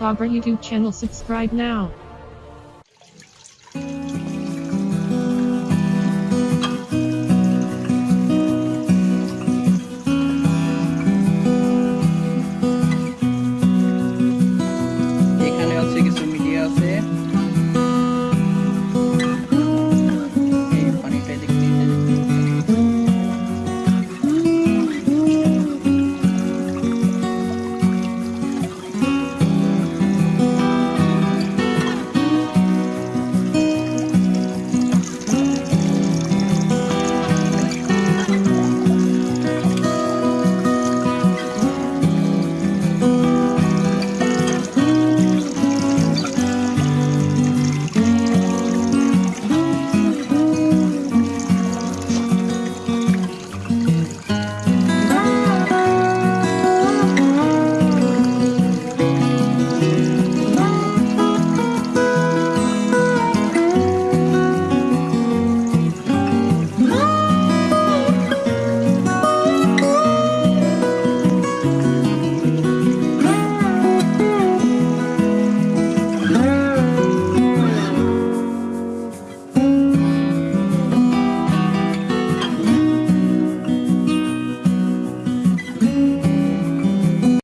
Our YouTube channel subscribe now.